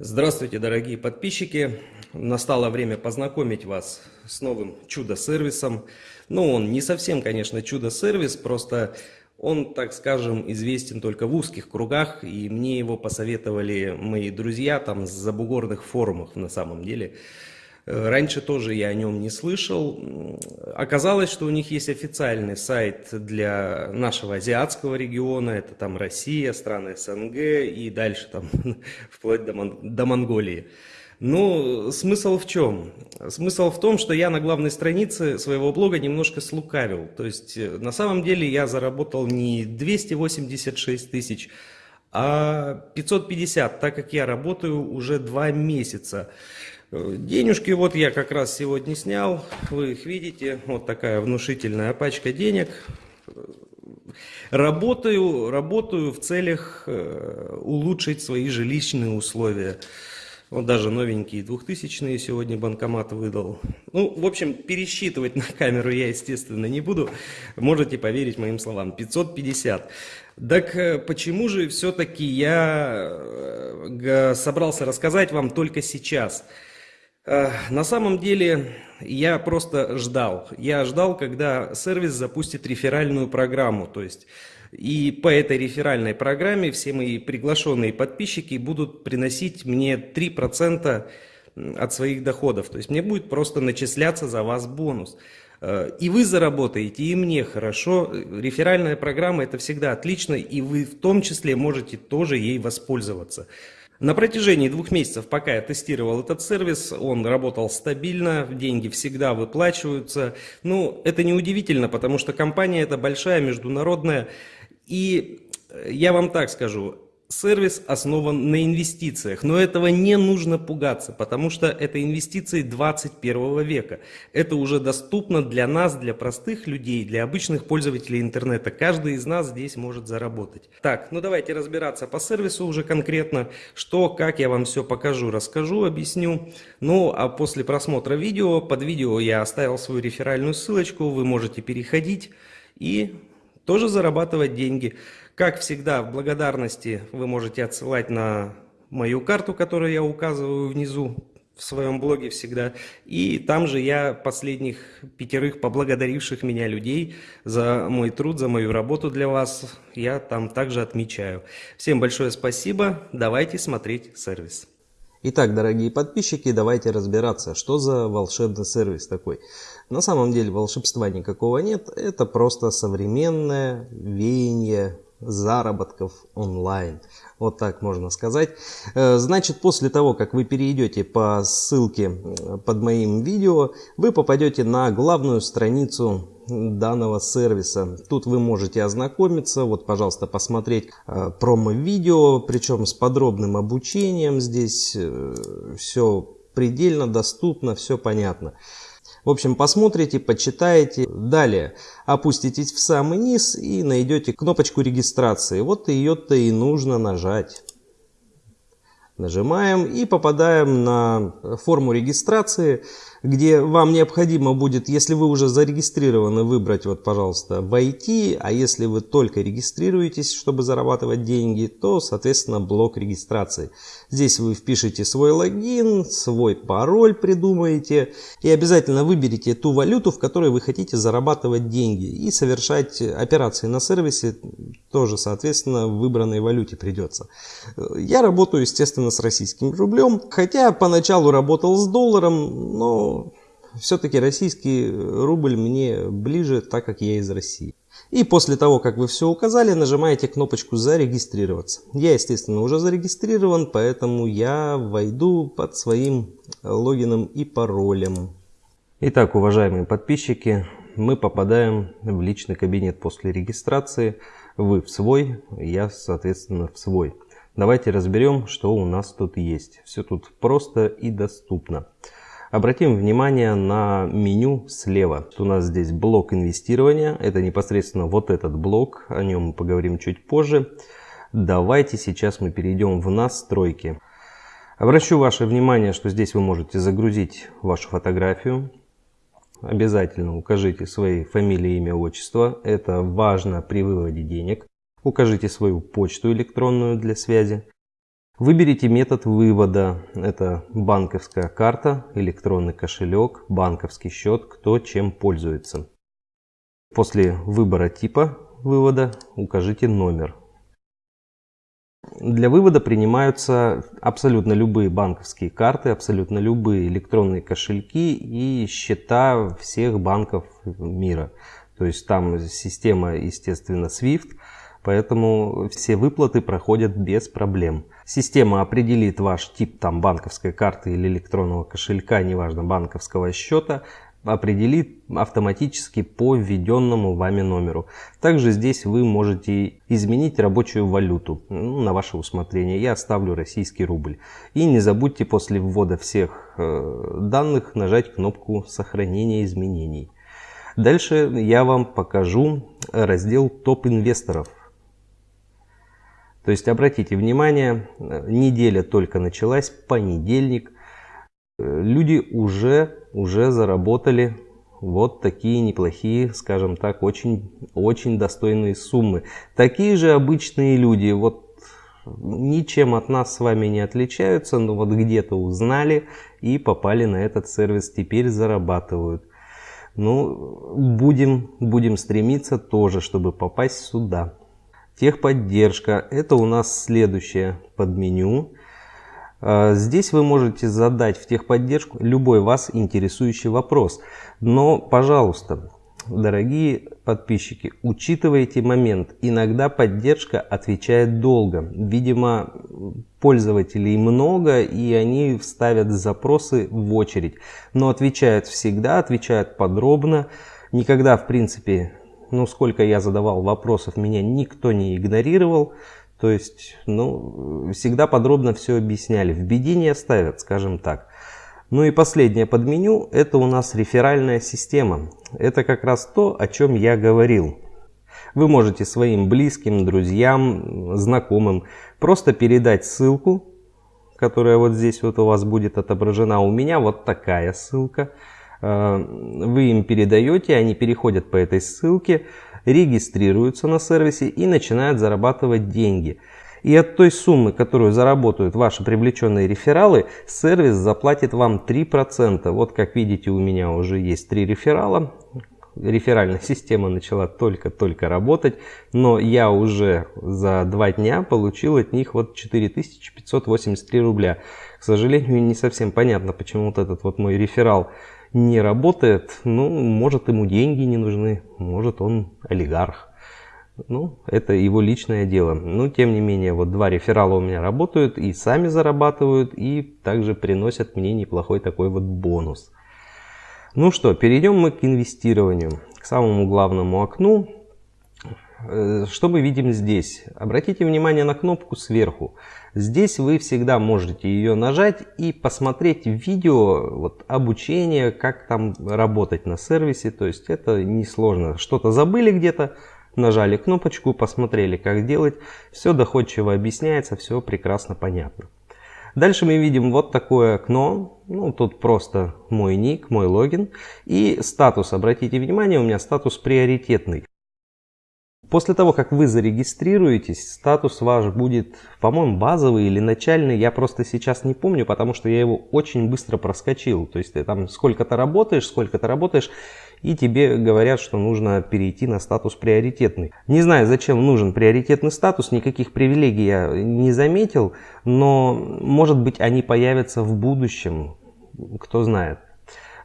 Здравствуйте, дорогие подписчики! Настало время познакомить вас с новым чудо-сервисом. Ну, он не совсем, конечно, чудо-сервис, просто он, так скажем, известен только в узких кругах, и мне его посоветовали мои друзья там с забугорных форумах на самом деле. Э, раньше тоже я о нем не слышал. Оказалось, что у них есть официальный сайт для нашего азиатского региона. Это там Россия, страны СНГ и дальше там вплоть до, Мон до Монголии. Ну, смысл в чем? Смысл в том, что я на главной странице своего блога немножко слукавил. То есть, э, на самом деле я заработал не 286 тысяч, а 550, так как я работаю уже два месяца. Денежки вот я как раз сегодня снял, вы их видите, вот такая внушительная пачка денег. Работаю, работаю в целях э, улучшить свои жилищные условия. Вот даже новенькие двухтысячные сегодня банкомат выдал. Ну, в общем, пересчитывать на камеру я, естественно, не буду. Можете поверить моим словам. 550. Так э, почему же все-таки я э, собрался рассказать вам только сейчас? На самом деле я просто ждал. Я ждал, когда сервис запустит реферальную программу. То есть и по этой реферальной программе все мои приглашенные подписчики будут приносить мне 3% от своих доходов. То есть мне будет просто начисляться за вас бонус. Э, и вы заработаете, и мне хорошо. Реферальная программа это всегда отлично, и вы в том числе можете тоже ей воспользоваться. На протяжении двух месяцев, пока я тестировал этот сервис, он работал стабильно, деньги всегда выплачиваются. Ну, это не удивительно, потому что компания это большая, международная. И я вам так скажу, сервис основан на инвестициях, но этого не нужно пугаться, потому что это инвестиции 21 века. Это уже доступно для нас, для простых людей, для обычных пользователей интернета. Каждый из нас здесь может заработать. Так, ну давайте разбираться по сервису уже конкретно, что, как я вам все покажу, расскажу, объясню. Ну, а после просмотра видео, под видео я оставил свою реферальную ссылочку, вы можете переходить и тоже зарабатывать деньги. Как всегда, в благодарности вы можете отсылать на мою карту, которую я указываю внизу в своем блоге всегда. И там же я последних пятерых поблагодаривших меня людей за мой труд, за мою работу для вас, я там также отмечаю. Всем большое спасибо, давайте смотреть сервис. Итак, дорогие подписчики, давайте разбираться, что за волшебный сервис такой. На самом деле волшебства никакого нет, это просто современное веяние заработков онлайн. Вот так можно сказать. Э, значит, после того, как вы перейдете по ссылке под моим видео, вы попадете на главную страницу данного сервиса. Тут вы можете ознакомиться, вот, пожалуйста, посмотреть э, промо-видео, причем с подробным обучением. Здесь э, все предельно доступно, все понятно. В общем, посмотрите, почитаете. Далее опуститесь в самый низ и найдете кнопочку регистрации. Вот ее-то и нужно нажать. Нажимаем и попадаем на форму регистрации, где вам необходимо будет, если вы уже зарегистрированы, выбрать, вот, пожалуйста, войти, а если вы только регистрируетесь, чтобы зарабатывать деньги, то, соответственно, блок регистрации. Здесь вы впишете свой логин, свой пароль придумаете и обязательно выберите ту валюту, в которой вы хотите зарабатывать деньги и совершать операции на сервисе тоже, соответственно, в выбранной валюте придется. Я работаю, естественно, с российским рублем, хотя поначалу работал с долларом, но все-таки российский рубль мне ближе, так как я из России. И после того, как вы все указали, нажимаете кнопочку «Зарегистрироваться». Я, естественно, уже зарегистрирован, поэтому я войду под своим логином и паролем. Итак, уважаемые подписчики, мы попадаем в личный кабинет после регистрации. Вы в свой, я, соответственно, в свой. Давайте разберем, что у нас тут есть. Все тут просто и доступно. Обратим внимание на меню слева. У нас здесь блок инвестирования. Это непосредственно вот этот блок. О нем мы поговорим чуть позже. Давайте сейчас мы перейдем в настройки. Обращу ваше внимание, что здесь вы можете загрузить вашу фотографию. Обязательно укажите свои фамилии, имя, отчество. Это важно при выводе денег. Укажите свою почту электронную для связи. Выберите метод вывода. Это банковская карта, электронный кошелек, банковский счет, кто чем пользуется. После выбора типа вывода укажите номер. Для вывода принимаются абсолютно любые банковские карты, абсолютно любые электронные кошельки и счета всех банков мира. То есть там система, естественно, SWIFT, поэтому все выплаты проходят без проблем. Система определит ваш тип там, банковской карты или электронного кошелька, неважно, банковского счета, определит автоматически по введенному вами номеру. Также здесь вы можете изменить рабочую валюту ну, на ваше усмотрение. Я оставлю российский рубль. И не забудьте после ввода всех э, данных нажать кнопку сохранения изменений. Дальше я вам покажу раздел топ инвесторов. То есть обратите внимание, неделя только началась, понедельник. Люди уже, уже заработали вот такие неплохие, скажем так, очень, очень достойные суммы. Такие же обычные люди, вот ничем от нас с вами не отличаются, но вот где-то узнали и попали на этот сервис, теперь зарабатывают. Ну, будем, будем стремиться тоже, чтобы попасть сюда. Техподдержка. Это у нас следующее подменю. А, здесь вы можете задать в техподдержку любой вас интересующий вопрос. Но, пожалуйста, дорогие подписчики, учитывайте момент. Иногда поддержка отвечает долго. Видимо, пользователей много, и они вставят запросы в очередь. Но отвечают всегда, отвечают подробно. Никогда, в принципе, ну, сколько я задавал вопросов, меня никто не игнорировал. То есть, ну, всегда подробно все объясняли. В беде не оставят, скажем так. Ну и последнее под меню, это у нас реферальная система. Это как раз то, о чем я говорил. Вы можете своим близким, друзьям, знакомым просто передать ссылку, которая вот здесь вот у вас будет отображена. У меня вот такая ссылка. Э, вы им передаете, они переходят по этой ссылке, регистрируются на сервисе и начинают зарабатывать деньги. И от той суммы, которую заработают ваши привлеченные рефералы, сервис заплатит вам 3%. Вот как видите, у меня уже есть 3 реферала. Реферальная система начала только-только работать, но я уже за 2 дня получил от них вот 4583 рубля. К сожалению, не совсем понятно, почему вот этот вот мой реферал не работает, ну, может ему деньги не нужны, может он олигарх. Ну, это его личное дело. Но, тем не менее, вот два реферала у меня работают и сами зарабатывают, и также приносят мне неплохой такой вот бонус. Ну что, перейдем мы к инвестированию, к самому главному окну. Э, что мы видим здесь? Обратите внимание на кнопку сверху. Здесь вы всегда можете ее нажать и посмотреть видео вот, обучение, как там работать на сервисе. То есть это несложно. Что-то забыли где-то, нажали кнопочку, посмотрели, как делать. Все доходчиво объясняется, все прекрасно понятно. Дальше мы видим вот такое окно. Ну, тут просто мой ник, мой логин. И статус. Обратите внимание, у меня статус приоритетный. После того, как вы зарегистрируетесь, статус ваш будет, по-моему, базовый или начальный. Я просто сейчас не помню, потому что я его очень быстро проскочил. То есть ты там сколько-то работаешь, сколько-то работаешь, и тебе говорят, что нужно перейти на статус приоритетный. Не знаю, зачем нужен приоритетный статус, никаких привилегий я не заметил, но, может быть, они появятся в будущем, кто знает.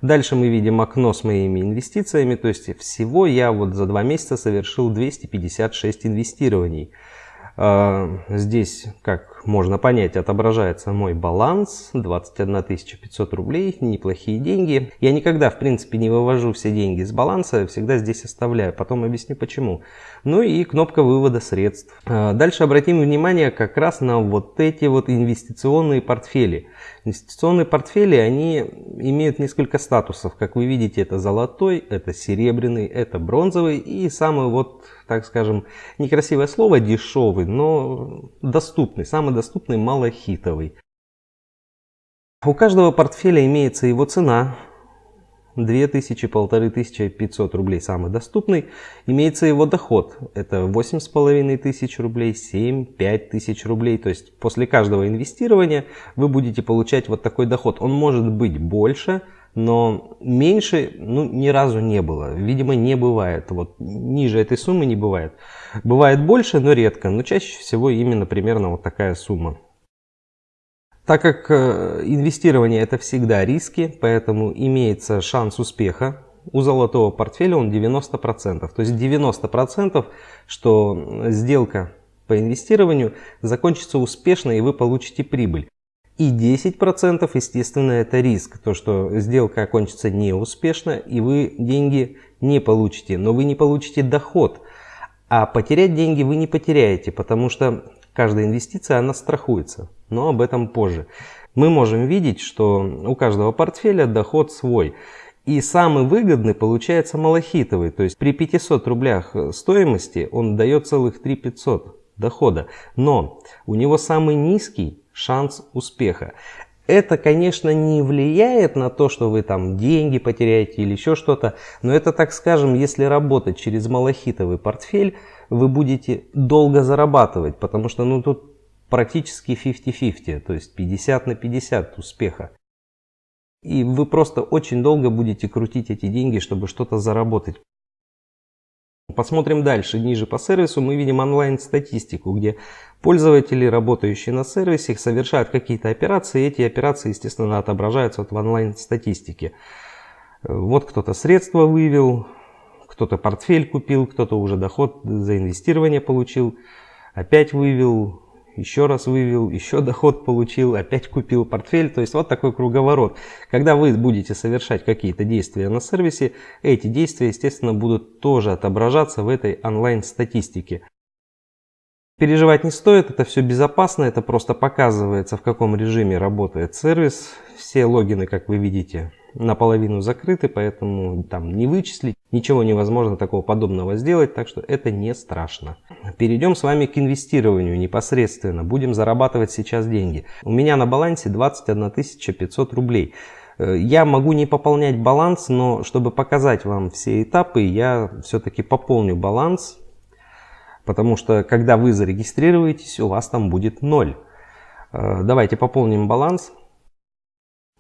Дальше мы видим окно с моими инвестициями, то есть всего я вот за два месяца совершил 256 инвестирований. А, здесь, как можно понять, отображается мой баланс, 21 500 рублей, неплохие деньги. Я никогда, в принципе, не вывожу все деньги из баланса, всегда здесь оставляю, потом объясню почему. Ну и кнопка вывода средств. А, дальше обратим внимание как раз на вот эти вот инвестиционные портфели. Инвестиционные портфели, они имеют несколько статусов. Как вы видите, это золотой, это серебряный, это бронзовый и самый вот так скажем, некрасивое слово, дешевый, но доступный, самый доступный малохитовый. У каждого портфеля имеется его цена, 2000, 1500 рублей самый доступный. Имеется его доход. Это 8500 рублей, 7, 5000 рублей. То есть после каждого инвестирования вы будете получать вот такой доход. Он может быть больше, но меньше ну, ни разу не было. Видимо, не бывает. Вот ниже этой суммы не бывает. Бывает больше, но редко. Но чаще всего именно примерно вот такая сумма. Так как э, инвестирование это всегда риски, поэтому имеется шанс успеха. У золотого портфеля он 90%. То есть 90% что сделка по инвестированию закончится успешно и вы получите прибыль. И 10% естественно это риск, то что сделка окончится неуспешно и вы деньги не получите, но вы не получите доход. А потерять деньги вы не потеряете, потому что каждая инвестиция она страхуется но об этом позже. Мы можем видеть, что у каждого портфеля доход свой. И самый выгодный получается малахитовый, то есть при 500 рублях стоимости он дает целых 3 500 дохода. Но у него самый низкий шанс успеха. Это, конечно, не влияет на то, что вы там деньги потеряете или еще что-то, но это, так скажем, если работать через малахитовый портфель, вы будете долго зарабатывать, потому что ну, тут практически 50-50, то есть 50 на 50 успеха. И вы просто очень долго будете крутить эти деньги, чтобы что-то заработать. Посмотрим дальше. Ниже по сервису мы видим онлайн-статистику, где пользователи, работающие на сервисе, совершают какие-то операции. И эти операции, естественно, отображаются вот в онлайн-статистике. Вот кто-то средства вывел, кто-то портфель купил, кто-то уже доход за инвестирование получил, опять вывел, еще раз вывел, еще доход получил, опять купил портфель. То есть вот такой круговорот. Когда вы будете совершать какие-то действия на сервисе, эти действия, естественно, будут тоже отображаться в этой онлайн-статистике. Переживать не стоит, это все безопасно, это просто показывается, в каком режиме работает сервис. Все логины, как вы видите, наполовину закрыты, поэтому там не вычислить, ничего невозможно такого подобного сделать, так что это не страшно. Перейдем с вами к инвестированию непосредственно. Будем зарабатывать сейчас деньги. У меня на балансе 21 500 рублей. Э, я могу не пополнять баланс, но чтобы показать вам все этапы, я все-таки пополню баланс Потому что когда вы зарегистрируетесь, у вас там будет 0. Э, давайте пополним баланс.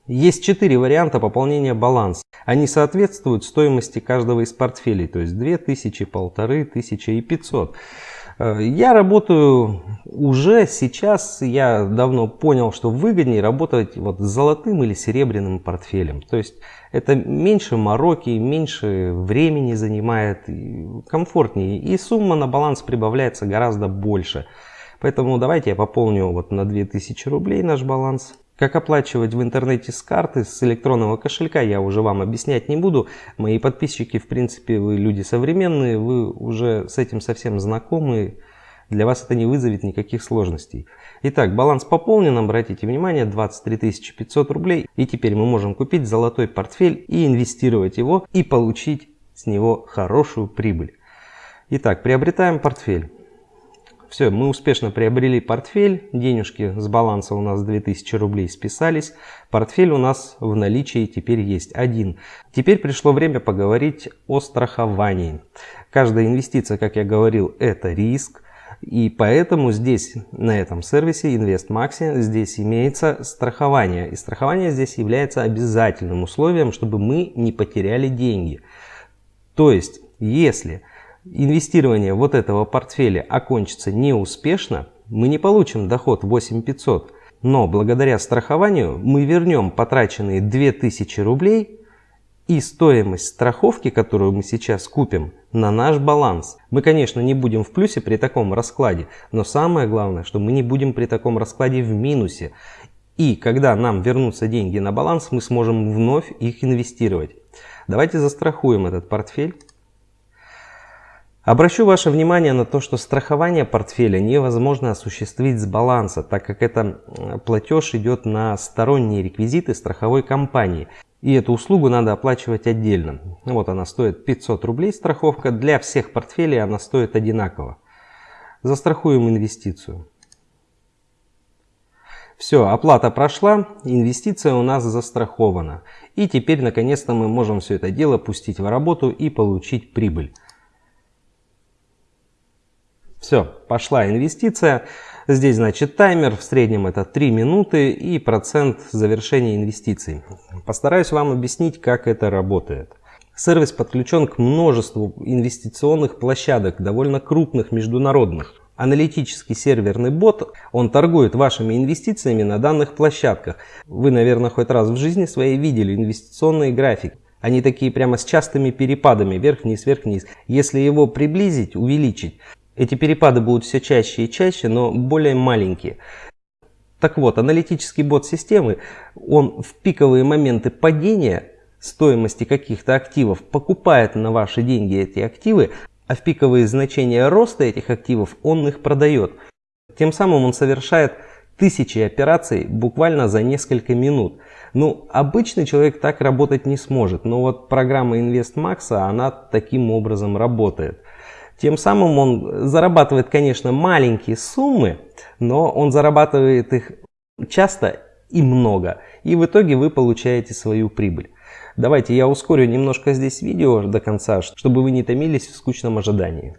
Есть четыре варианта пополнения баланса. Они соответствуют стоимости каждого из портфелей, то есть 2000, 1500 и 500. Э, я работаю уже сейчас, я давно понял, что выгоднее работать вот с золотым или серебряным портфелем. То есть это меньше мороки, меньше времени занимает, комфортнее. И сумма на баланс прибавляется гораздо больше. Поэтому давайте я пополню вот на 2000 рублей наш баланс. Как оплачивать в интернете с карты, с электронного кошелька, я уже вам объяснять не буду. Мои подписчики, в принципе, вы люди современные, вы уже с этим совсем знакомы. Для вас это не вызовет никаких сложностей. Итак, баланс пополнен, обратите внимание, 23 500 рублей. И теперь мы можем купить золотой портфель и инвестировать его и получить с него хорошую прибыль. Итак, приобретаем портфель. Все, мы успешно приобрели портфель, денежки с баланса у нас 2000 рублей списались, портфель у нас в наличии теперь есть один. Теперь пришло время поговорить о страховании. Каждая инвестиция, как я говорил, это риск. И поэтому здесь, на этом сервисе InvestMaxi, здесь имеется страхование. И страхование здесь является обязательным условием, чтобы мы не потеряли деньги. То есть, если инвестирование вот этого портфеля окончится неуспешно, мы не получим доход 8500, но благодаря страхованию мы вернем потраченные 2000 рублей и стоимость страховки, которую мы сейчас купим, на наш баланс. Мы, конечно, не будем в плюсе при таком раскладе, но самое главное, что мы не будем при таком раскладе в минусе. И когда нам вернутся деньги на баланс, мы сможем вновь их инвестировать. Давайте застрахуем этот портфель. Обращу ваше внимание на то, что страхование портфеля невозможно осуществить с баланса, так как это платеж идет на сторонние реквизиты страховой компании. И эту услугу надо оплачивать отдельно. Вот она стоит 500 рублей страховка. Для всех портфелей она стоит одинаково. Застрахуем инвестицию. Все, оплата прошла, инвестиция у нас застрахована. И теперь наконец-то мы можем все это дело пустить в работу и получить прибыль. Все, пошла инвестиция. Здесь, значит, таймер, в среднем это 3 минуты и процент завершения инвестиций. Постараюсь вам объяснить, как это работает. Сервис подключен к множеству инвестиционных площадок, довольно крупных, международных. Аналитический серверный бот, он торгует вашими инвестициями на данных площадках. Вы, наверное, хоть раз в жизни своей видели инвестиционные графики. Они такие прямо с частыми перепадами, вверх-вниз, вверх-вниз. Если его приблизить, увеличить, эти перепады будут все чаще и чаще, но более маленькие. Так вот, аналитический бот системы, он в пиковые моменты падения стоимости каких-то активов покупает на ваши деньги эти активы, а в пиковые значения роста этих активов он их продает. Тем самым он совершает тысячи операций буквально за несколько минут. Ну, обычный человек так работать не сможет, но вот программа InvestMax, она таким образом работает. Тем самым он зарабатывает, конечно, маленькие суммы, но он зарабатывает их часто и много. И в итоге вы получаете свою прибыль. Давайте я ускорю немножко здесь видео до конца, чтобы вы не томились в скучном ожидании.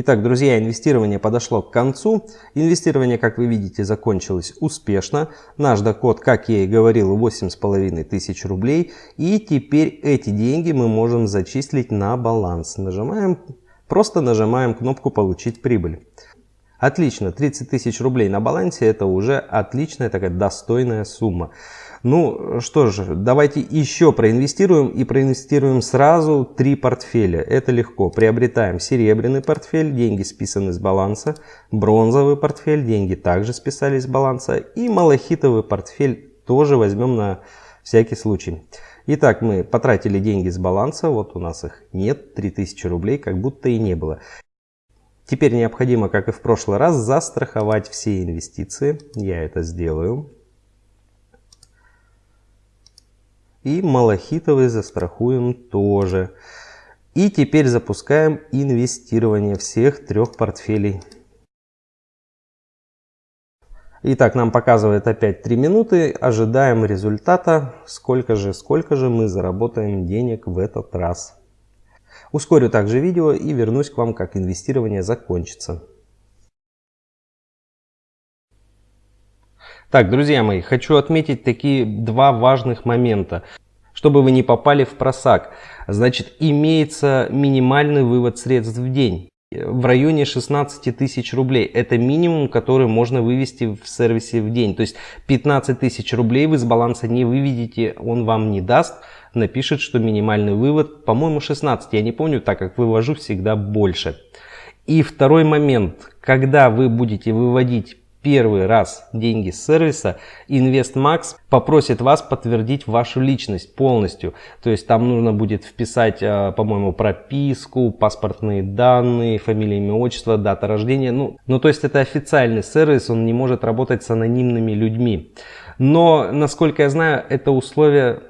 Итак, друзья, инвестирование подошло к концу. Инвестирование, как вы видите, закончилось успешно. Наш доход, как я и говорил, 8,5 тысяч рублей. И теперь эти деньги мы можем зачислить на баланс. Нажимаем, просто нажимаем кнопку «Получить прибыль». Отлично, 30 тысяч рублей на балансе это уже отличная такая достойная сумма. Ну что же, давайте еще проинвестируем и проинвестируем сразу три портфеля. Это легко. Приобретаем серебряный портфель, деньги списаны с баланса. Бронзовый портфель, деньги также списались с баланса. И малахитовый портфель тоже возьмем на всякий случай. Итак, мы потратили деньги с баланса, вот у нас их нет, 3000 рублей, как будто и не было. Теперь необходимо, как и в прошлый раз, застраховать все инвестиции. Я это сделаю. И малахитовый застрахуем тоже. И теперь запускаем инвестирование всех трех портфелей. Итак, нам показывает опять 3 минуты. Ожидаем результата. Сколько же, сколько же мы заработаем денег в этот раз. Ускорю также видео и вернусь к вам, как инвестирование закончится. Так, друзья мои, хочу отметить такие два важных момента, чтобы вы не попали в просак. Значит, имеется минимальный вывод средств в день в районе 16 тысяч рублей. Это минимум, который можно вывести в сервисе в день. То есть 15 тысяч рублей вы с баланса не выведете, он вам не даст напишет, что минимальный вывод, по-моему, 16, я не помню, так как вывожу всегда больше. И второй момент, когда вы будете выводить первый раз деньги с сервиса, InvestMax попросит вас подтвердить вашу личность полностью. То есть там нужно будет вписать, э, по-моему, прописку, паспортные данные, фамилия, имя, отчество, дата рождения. Ну, ну, то есть это официальный сервис, он не может работать с анонимными людьми. Но, насколько я знаю, это условие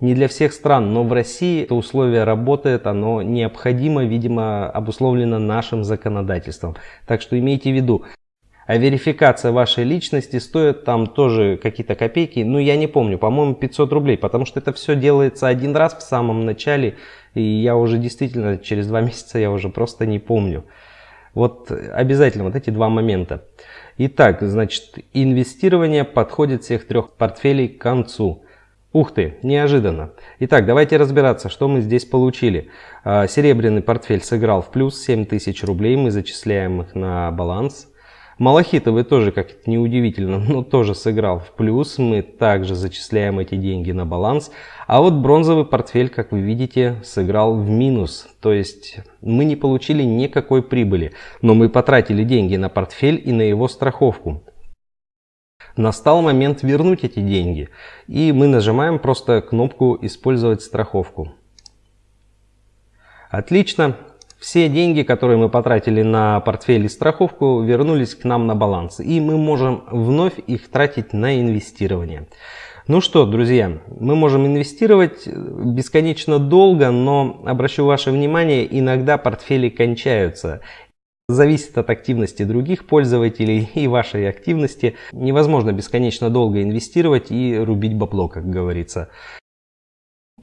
не для всех стран, но в России это условие работает, оно необходимо, видимо, обусловлено нашим законодательством. Так что имейте в виду. А верификация вашей личности стоит там тоже какие-то копейки, ну я не помню, по-моему 500 рублей, потому что это все делается один раз в самом начале, и я уже действительно через два месяца я уже просто не помню. Вот обязательно вот эти два момента. Итак, значит, инвестирование подходит всех трех портфелей к концу. Ух ты, неожиданно. Итак, давайте разбираться, что мы здесь получили. А, серебряный портфель сыграл в плюс 7000 рублей, мы зачисляем их на баланс. Малахитовый тоже, как это неудивительно, но тоже сыграл в плюс, мы также зачисляем эти деньги на баланс. А вот бронзовый портфель, как вы видите, сыграл в минус, то есть мы не получили никакой прибыли, но мы потратили деньги на портфель и на его страховку. Настал момент вернуть эти деньги. И мы нажимаем просто кнопку «Использовать страховку». Отлично. Все деньги, которые мы потратили на портфель и страховку, вернулись к нам на баланс. И мы можем вновь их тратить на инвестирование. Ну что, друзья, мы можем инвестировать бесконечно долго, но обращу ваше внимание, иногда портфели кончаются. Зависит от активности других пользователей и вашей активности. Невозможно бесконечно долго инвестировать и рубить бабло, как говорится.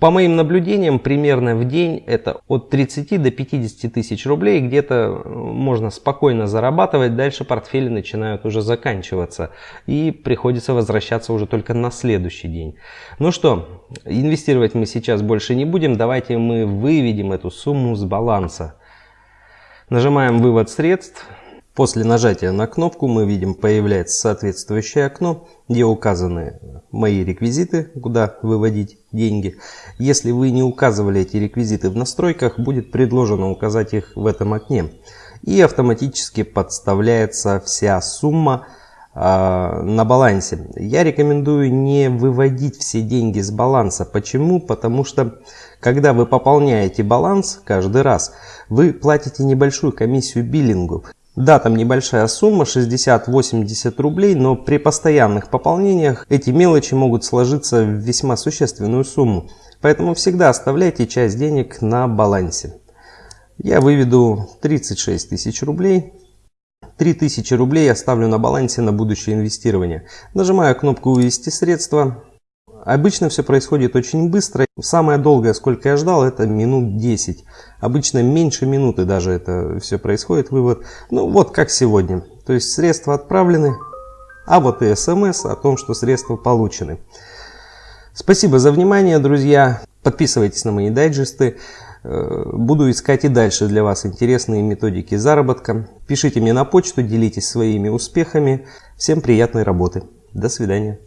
По моим наблюдениям, примерно в день это от 30 до 50 тысяч рублей. Где-то можно спокойно зарабатывать, дальше портфели начинают уже заканчиваться. И приходится возвращаться уже только на следующий день. Ну что, инвестировать мы сейчас больше не будем. Давайте мы выведем эту сумму с баланса. Нажимаем «Вывод средств». После нажатия на кнопку мы видим появляется соответствующее окно, где указаны мои реквизиты, куда выводить деньги. Если вы не указывали эти реквизиты в настройках, будет предложено указать их в этом окне. И автоматически подставляется вся сумма э, на балансе. Я рекомендую не выводить все деньги с баланса. Почему? Потому что когда вы пополняете баланс каждый раз, вы платите небольшую комиссию биллингу. Да, там небольшая сумма, 60-80 рублей, но при постоянных пополнениях эти мелочи могут сложиться в весьма существенную сумму. Поэтому всегда оставляйте часть денег на балансе. Я выведу 36 тысяч рублей. 3000 рублей оставлю на балансе на будущее инвестирование. Нажимаю кнопку «Вывести средства». Обычно все происходит очень быстро. Самое долгое, сколько я ждал, это минут 10. Обычно меньше минуты даже это все происходит, вывод. Ну вот как сегодня. То есть средства отправлены, а вот и смс о том, что средства получены. Спасибо за внимание, друзья. Подписывайтесь на мои дайджесты. Э, буду искать и дальше для вас интересные методики заработка. Пишите мне на почту, делитесь своими успехами. Всем приятной работы. До свидания.